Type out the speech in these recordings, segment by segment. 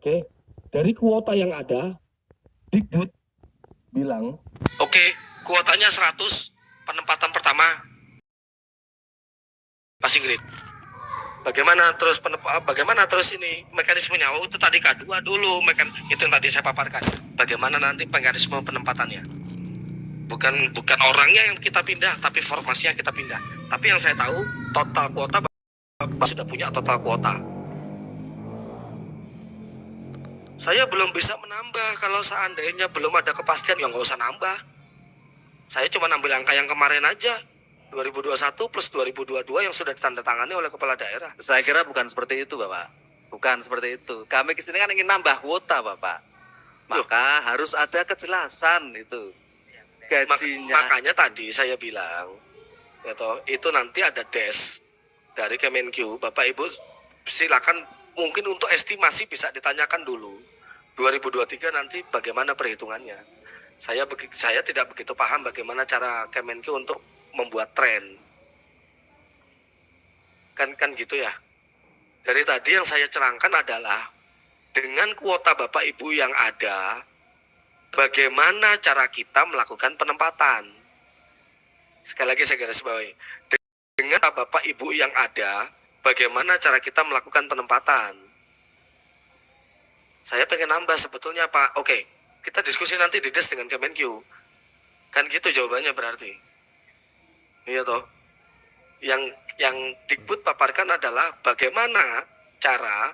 Oke, dari kuota yang ada, Dikbud bilang, Oke, kuotanya 100 penempatan pertama. Passing grade. Bagaimana terus ah, bagaimana terus ini mekanismenya? Oh, itu tadi K2 dulu mekan itu yang tadi saya paparkan. Bagaimana nanti mekanisme penempatannya? Bukan bukan orangnya yang kita pindah, tapi formasinya kita pindah. Tapi yang saya tahu total kuota sudah punya total kuota. Saya belum bisa menambah kalau seandainya belum ada kepastian ya nggak usah nambah. Saya cuma ambil angka yang kemarin aja. 2021 plus 2022 yang sudah ditandatangani oleh kepala daerah. Saya kira bukan seperti itu, Bapak. Bukan seperti itu. Kami ke sini kan ingin nambah kuota, Bapak. Maka harus ada kejelasan itu. Mak- Gajinya. makanya tadi saya bilang, ya toh, itu nanti ada des dari Kemenq. Bapak Ibu silakan mungkin untuk estimasi bisa ditanyakan dulu. 2023 nanti bagaimana perhitungannya. Saya saya tidak begitu paham bagaimana cara Kemenq untuk membuat tren. Kan kan gitu ya. Dari tadi yang saya cerangkan adalah dengan kuota Bapak Ibu yang ada, bagaimana cara kita melakukan penempatan. Sekali lagi saya garis bawahi. Dengan Bapak Ibu yang ada, bagaimana cara kita melakukan penempatan. Saya pengen nambah sebetulnya Pak. Oke, kita diskusi nanti di DES dengan Kemenq. Kan gitu jawabannya berarti. Iya toh. Yang yang Dikbud paparkan adalah bagaimana cara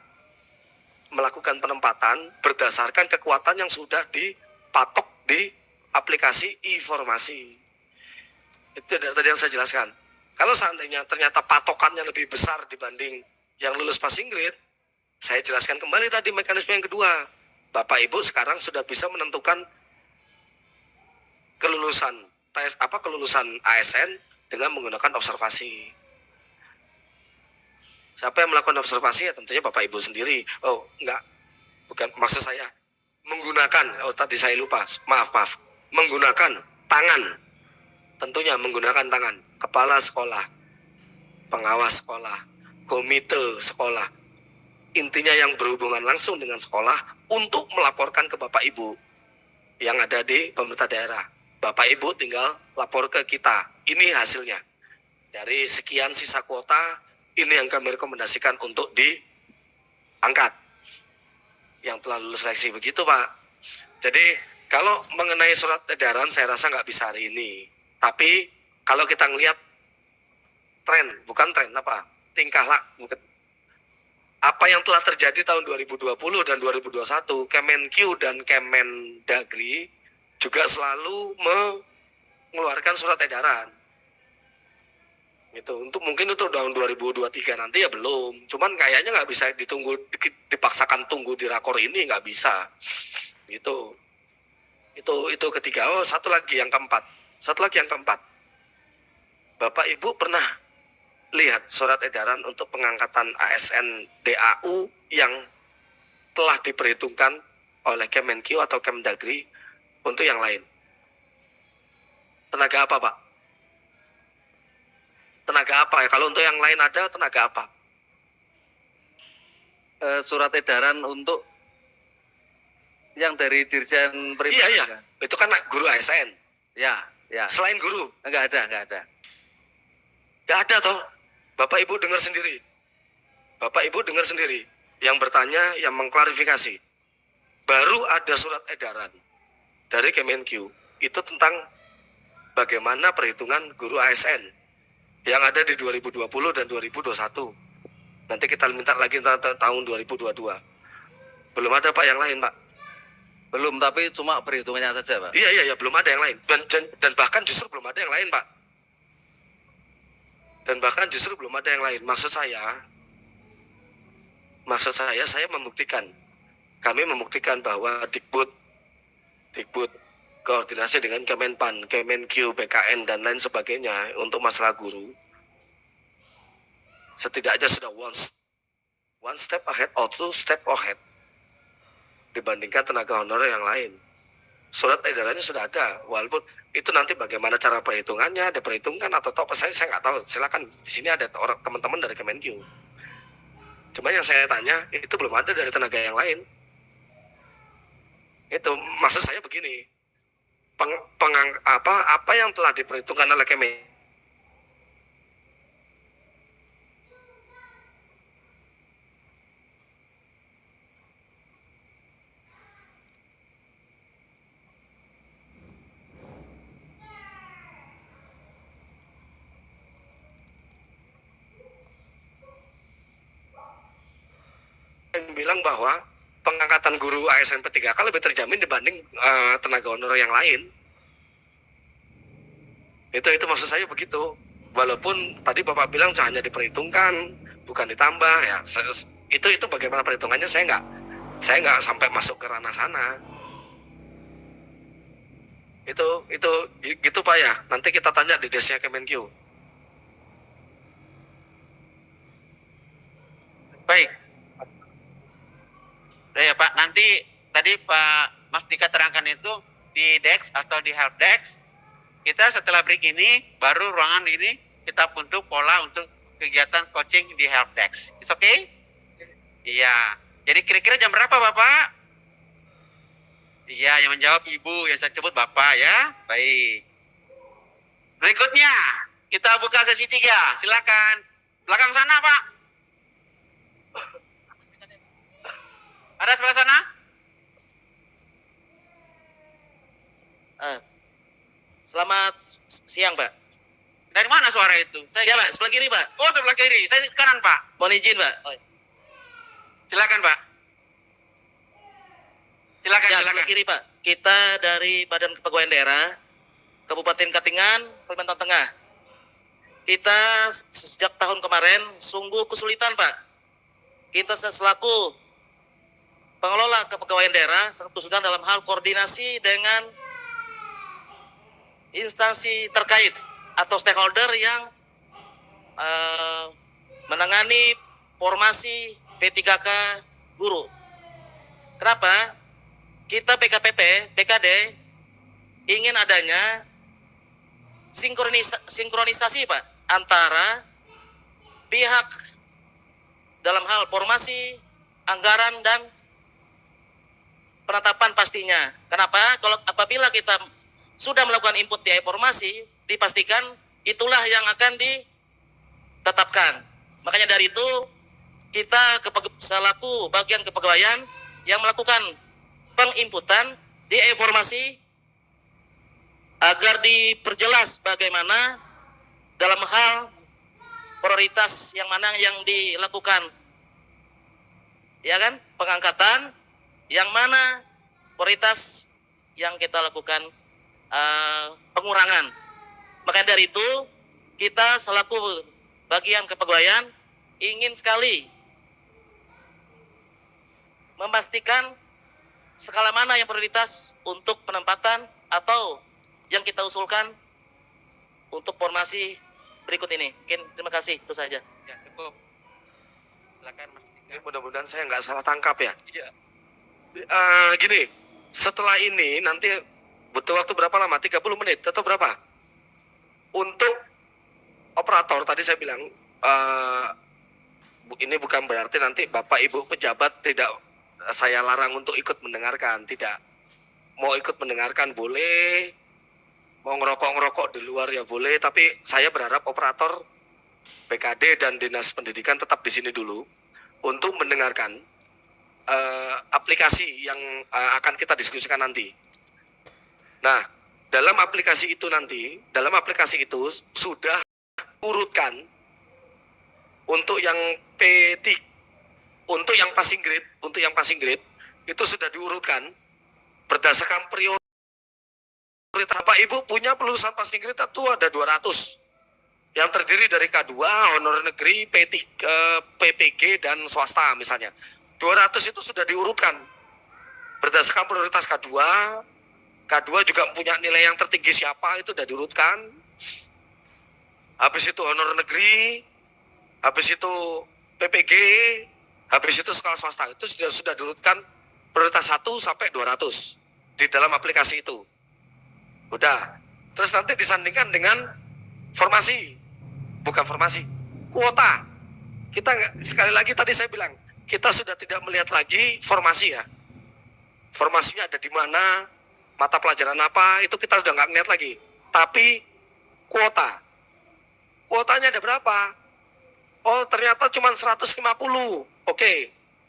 melakukan penempatan berdasarkan kekuatan yang sudah dipatok di aplikasi informasi. Itu dari tadi yang saya jelaskan. Kalau seandainya ternyata patokannya lebih besar dibanding yang lulus passing grade, saya jelaskan kembali tadi mekanisme yang kedua. Bapak Ibu sekarang sudah bisa menentukan kelulusan tes apa kelulusan ASN dengan menggunakan observasi. Siapa yang melakukan observasi ya tentunya Bapak Ibu sendiri. Oh, enggak. Bukan maksud saya menggunakan oh tadi saya lupa. Maaf, maaf. Menggunakan tangan. Tentunya menggunakan tangan. Kepala sekolah, pengawas sekolah, komite sekolah. Intinya yang berhubungan langsung dengan sekolah untuk melaporkan ke Bapak Ibu yang ada di pemerintah daerah. Bapak Ibu tinggal lapor ke kita. Ini hasilnya. Dari sekian sisa kuota, ini yang kami rekomendasikan untuk diangkat. Yang telah lulus seleksi begitu Pak. Jadi kalau mengenai surat edaran saya rasa nggak bisa hari ini. Tapi kalau kita ngelihat tren, bukan tren apa, tingkah laku apa yang telah terjadi tahun 2020 dan 2021, Kemenq dan Kemendagri juga selalu mengeluarkan surat edaran. Gitu. Untuk mungkin untuk tahun 2023 nanti ya belum. Cuman kayaknya nggak bisa ditunggu dipaksakan tunggu di rakor ini nggak bisa. Gitu. Itu itu ketiga. Oh, satu lagi yang keempat. Satu lagi yang keempat. Bapak Ibu pernah lihat surat edaran untuk pengangkatan ASN DAU yang telah diperhitungkan oleh Kemenq atau Kemdagri untuk yang lain. Tenaga apa, Pak? Tenaga apa ya? Kalau untuk yang lain ada tenaga apa? Eh, surat edaran untuk yang dari Dirjen Pribadi. Iya, iya. kan? Itu kan guru ASN. Ya, ya. Selain guru, Enggak ada, enggak ada. nggak ada toh. Bapak Ibu dengar sendiri. Bapak Ibu dengar sendiri. Yang bertanya, yang mengklarifikasi. Baru ada surat edaran dari Kemenq. Itu tentang bagaimana perhitungan guru ASN yang ada di 2020 dan 2021. Nanti kita minta lagi ta- ta- tahun 2022. Belum ada Pak yang lain Pak. Belum, tapi cuma perhitungannya saja, Pak. Iya iya iya belum ada yang lain dan, dan dan bahkan justru belum ada yang lain Pak. Dan bahkan justru belum ada yang lain. Maksud saya, maksud saya saya membuktikan, kami membuktikan bahwa Dikbud, Dikbud koordinasi dengan Kemenpan, Kemenq, BKN dan lain sebagainya untuk masalah guru, setidaknya sudah one one step ahead or two step ahead dibandingkan tenaga honorer yang lain. Surat edarannya sudah ada walaupun itu nanti bagaimana cara perhitungannya diperhitungkan atau top saya saya nggak tahu. Silakan di sini ada orang teman-teman dari Kemenq cuma yang saya tanya itu belum ada dari tenaga yang lain. Itu maksud saya begini. Peng, pengang- apa apa yang telah diperhitungkan oleh Kemen bilang bahwa pengangkatan guru ASN P3K lebih terjamin dibanding eh, tenaga honorer yang lain. Itu itu maksud saya begitu. Walaupun tadi Bapak bilang hanya diperhitungkan, bukan ditambah ya. Itu itu bagaimana perhitungannya saya nggak saya nggak sampai masuk ke ranah sana. Itu itu gitu Pak ya. Nanti kita tanya di desnya Kemenkyu. Baik. Udah ya Pak, nanti tadi Pak Mas Dika terangkan itu di Dex atau di Help Dex. Kita setelah break ini, baru ruangan ini kita bentuk pola untuk kegiatan coaching di Help Dex. Is okay? Iya. Jadi kira-kira jam berapa Bapak? Iya, yang menjawab Ibu, yang saya sebut Bapak ya. Baik. Berikutnya, kita buka sesi tiga. Silakan. Belakang sana, Pak. Ada sebelah sana? Eh, selamat siang, Pak. Dari mana suara itu? Saya Siapa? Sebelah kiri, Pak. Oh, sebelah kiri. Saya di kanan, Pak. Mohon izin, Pak. Oh, Silakan, Pak. Silakan, ya, silakan. sebelah kiri, Pak. Kita dari Badan Kepegawaian Daerah Kabupaten Katingan, Kalimantan Tengah. Kita sejak tahun kemarin sungguh kesulitan, Pak. Kita selaku pengelola kepegawaian daerah sangat kesulitan dalam hal koordinasi dengan instansi terkait atau stakeholder yang eh, menangani formasi P3K guru. Kenapa? Kita PKPP, PKD ingin adanya sinkronisa- sinkronisasi Pak antara pihak dalam hal formasi, anggaran dan penetapan pastinya. Kenapa? Kalau apabila kita sudah melakukan input di informasi, dipastikan itulah yang akan ditetapkan. Makanya dari itu kita selaku bagian kepegawaian yang melakukan penginputan di informasi agar diperjelas bagaimana dalam hal prioritas yang mana yang dilakukan. Ya kan? Pengangkatan yang mana prioritas yang kita lakukan eh, pengurangan maka dari itu kita selaku bagian kepegawaian ingin sekali memastikan skala mana yang prioritas untuk penempatan atau yang kita usulkan untuk formasi berikut ini. Mungkin terima kasih itu saja. Ya, cukup. Silakan, Mas. Ini mudah-mudahan saya nggak salah tangkap ya. Iya. Eh, gini, setelah ini nanti butuh waktu berapa lama? 30 menit atau berapa? Untuk operator tadi saya bilang eh, bu- ini bukan berarti nanti Bapak Ibu pejabat tidak saya larang untuk ikut mendengarkan, tidak. Mau ikut mendengarkan boleh, mau ngerokok-ngerokok di luar ya boleh, tapi saya berharap operator PKD dan Dinas Pendidikan tetap di sini dulu untuk mendengarkan eh, aplikasi yang eh, akan kita diskusikan nanti. Nah, dalam aplikasi itu nanti, dalam aplikasi itu sudah urutkan untuk yang P3, untuk yang passing grade, untuk yang passing grade itu sudah diurutkan berdasarkan prioritas. Bapak Ibu punya pelulusan passing grade itu ada 200 yang terdiri dari K2, honor negeri, P3, eh, PPG dan swasta misalnya. 200 itu sudah diurutkan berdasarkan prioritas K2. K2 juga punya nilai yang tertinggi siapa itu sudah diurutkan. Habis itu honor negeri, habis itu PPG, habis itu sekolah swasta itu sudah sudah diurutkan prioritas 1 sampai 200 di dalam aplikasi itu. Udah. Terus nanti disandingkan dengan formasi. Bukan formasi, kuota. Kita sekali lagi tadi saya bilang, kita sudah tidak melihat lagi formasi ya. formasinya ada di mana, mata pelajaran apa, itu kita udah nggak ngeliat lagi. Tapi kuota, kuotanya ada berapa? Oh ternyata cuma 150. Oke,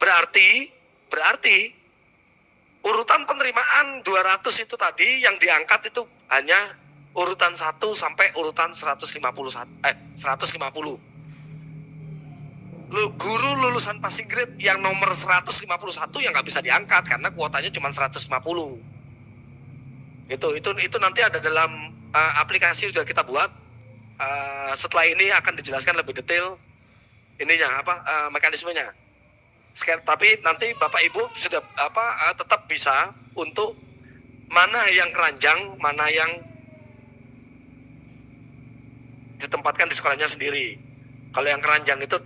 berarti berarti urutan penerimaan 200 itu tadi yang diangkat itu hanya urutan 1 sampai urutan 151 eh 150. Lu guru lulusan passing grade yang nomor 151 yang nggak bisa diangkat karena kuotanya cuma 150. Itu itu itu nanti ada dalam uh, aplikasi sudah kita buat. Uh, setelah ini akan dijelaskan lebih detail ininya apa uh, mekanismenya. Sekali, tapi nanti Bapak Ibu sudah apa uh, tetap bisa untuk mana yang keranjang, mana yang ditempatkan di sekolahnya sendiri. Kalau yang keranjang itu